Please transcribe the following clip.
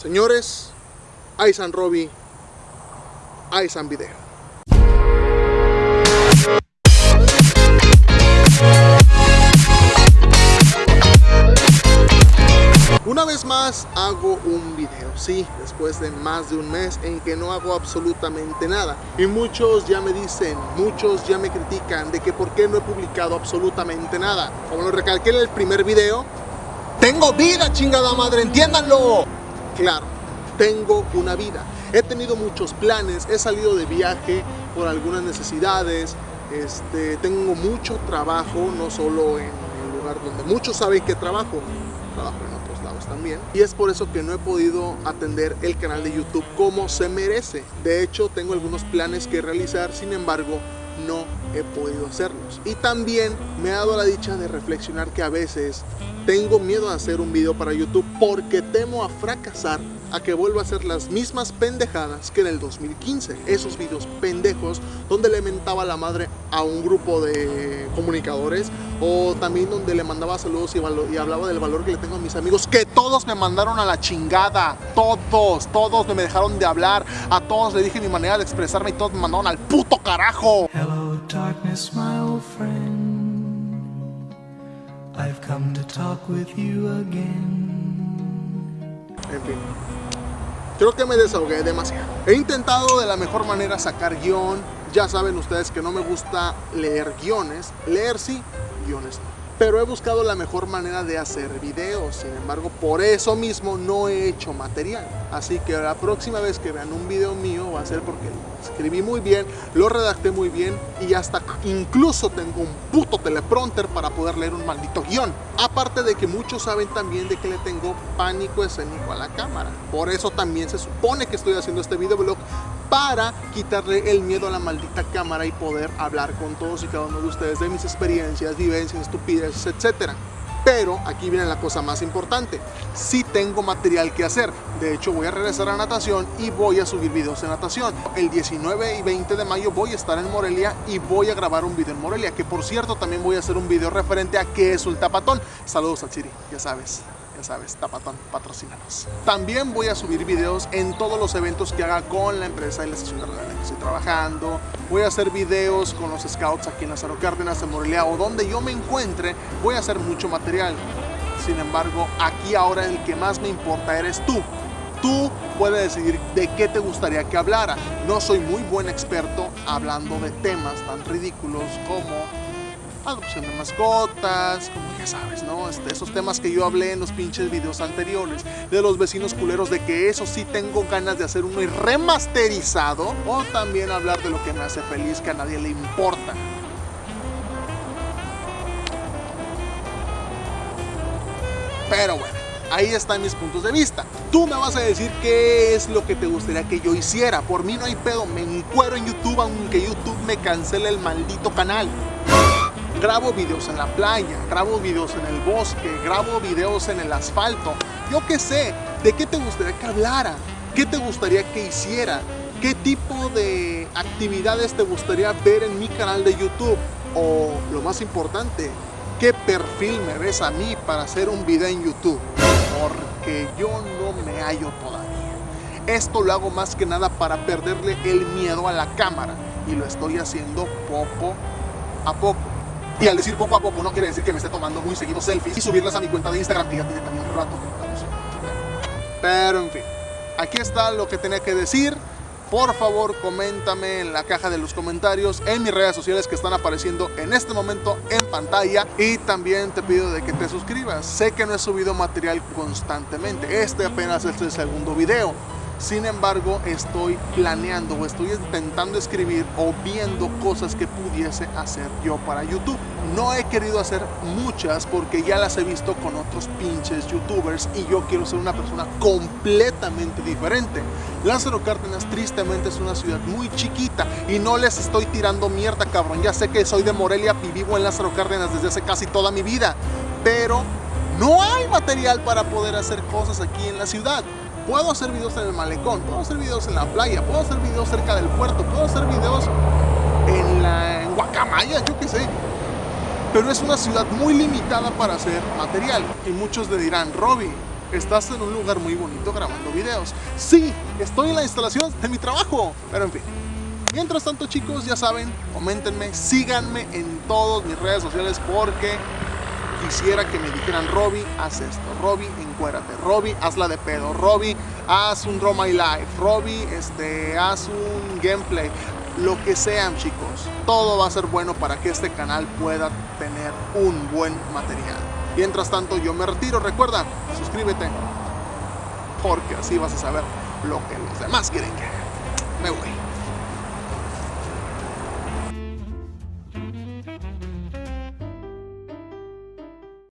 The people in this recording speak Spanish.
Señores, Aisan Robbie, Aisan Video. Una vez más hago un video, sí, después de más de un mes en que no hago absolutamente nada. Y muchos ya me dicen, muchos ya me critican de que por qué no he publicado absolutamente nada. Como lo recalqué en el primer video, tengo vida, chingada madre, entiéndanlo. Claro, tengo una vida. He tenido muchos planes, he salido de viaje por algunas necesidades, este, tengo mucho trabajo, no solo en el lugar donde muchos saben que trabajo, trabajo en otros lados también. Y es por eso que no he podido atender el canal de YouTube como se merece. De hecho, tengo algunos planes que realizar, sin embargo, no he podido hacerlos. Y también me ha dado la dicha de reflexionar que a veces tengo miedo a hacer un video para YouTube porque temo a fracasar a que vuelva a hacer las mismas pendejadas que en el 2015. Esos videos pendejos donde le mentaba la madre a un grupo de comunicadores o también donde le mandaba saludos y, y, hablaba del valor que le tengo a mis amigos que todos me mandaron a la chingada. Todos, todos me dejaron de hablar. A todos le dije mi manera de expresarme y todos me mandaron al puto carajo. Hello, darkness, my old friend. I've come to talk with you again. En fin. Creo que me desahogué demasiado. He intentado de la mejor manera sacar guion. Ya saben ustedes que no me gusta leer guiones. Leer sí, guiones no. Pero he buscado la mejor manera de hacer videos. Sin embargo, por eso mismo no he hecho material. Así que la próxima vez que vean un video mío va a ser porque lo escribí muy bien, lo redacté muy bien y hasta incluso tengo un puto teleprompter para poder leer un maldito guion. Aparte de que muchos saben también de que le tengo pánico escénico a la cámara. Por eso también se supone que estoy haciendo este videoblog para quitarle el miedo a la maldita cámara y poder hablar con todos y cada uno de ustedes de mis experiencias, vivencias, estupideces, etcétera. Pero aquí viene la cosa más importante. Sí tengo material que hacer. De hecho, voy a regresar a natación y voy a subir videos de natación. El 19 y 20 de mayo voy a estar en Morelia y voy a grabar un video en Morelia. Que por cierto, también voy a hacer un video referente a qué es un tapatón. Saludos a Chiri, ya sabes ya sabes, Tapatón, patrocínanos. También voy a subir videos en todos los eventos que haga con la empresa y la estación de radio la que estoy trabajando. Voy a hacer videos con los scouts aquí en Lázaro Cárdenas, en Morelia o donde yo me encuentre. Voy a hacer mucho material. Sin embargo, aquí ahora el que más me importa eres tú. Tú puedes decidir de qué te gustaría que hablara. No soy muy buen experto hablando de temas tan ridículos como adopción de mascotas, como ya sabes, ¿no? Este, esos temas que yo hablé en los pinches videos anteriores, de los vecinos culeros, de que eso sí tengo ganas de hacer uno remasterizado, o también hablar de lo que me hace feliz, que a nadie le importa. Pero bueno, ahí están mis puntos de vista. Tú me vas a decir qué es lo que te gustaría que yo hiciera. Por mí no hay pedo, me encuero en YouTube aunque YouTube me cancele el maldito canal grabo videos en la playa, grabo videos en el bosque, grabo videos en el asfalto. Yo qué sé, ¿de qué te gustaría que hablara? ¿Qué te gustaría que hiciera? ¿Qué tipo de actividades te gustaría ver en mi canal de YouTube? O lo más importante, ¿qué perfil me ves a mí para hacer un video en YouTube? Porque yo no me hallo todavía. Esto lo hago más que nada para perderle el miedo a la cámara y lo estoy haciendo poco a poco. Y al decir poco a poco no quiere decir que me esté tomando muy seguido selfies y subirlas a mi cuenta de Instagram, también un rato Pero en fin, aquí está lo que tenía que decir. Por favor, coméntame en la caja de los comentarios en mis redes sociales que están apareciendo en este momento en pantalla. Y también te pido de que te suscribas. Sé que no he subido material constantemente. Este apenas es el segundo video. Sin embargo, estoy planeando o estoy intentando escribir o viendo cosas que pudiese hacer yo para YouTube. No he querido hacer muchas porque ya las he visto con otros pinches youtubers y yo quiero ser una persona completamente diferente. Lázaro Cárdenas tristemente es una ciudad muy chiquita y no les estoy tirando mierda cabrón. Ya sé que soy de Morelia y vivo en Lázaro Cárdenas desde hace casi toda mi vida, pero no hay material para poder hacer cosas aquí en la ciudad. Puedo hacer videos en el malecón, puedo hacer videos en la playa, puedo hacer videos cerca del puerto, puedo hacer videos en, la, Guacamaya, yo qué sé. Pero es una ciudad muy limitada para hacer material. Y muchos le dirán, Robbie, estás en un lugar muy bonito grabando videos. Sí, estoy en la instalación de mi trabajo, pero en fin. Mientras tanto chicos, ya saben, coméntenme, síganme en todas mis redes sociales porque quisiera que me dijeran, Robbie, haz esto, Robbie, encuérate, Robbie, hazla de pedo, Robbie, haz un Draw My Life, Robbie, este, haz un gameplay, lo que sean chicos, todo va a ser bueno para que este canal pueda tener un buen material. Mientras tanto yo me retiro, recuerda, suscríbete, porque así vas a saber lo que los demás quieren que. Me voy.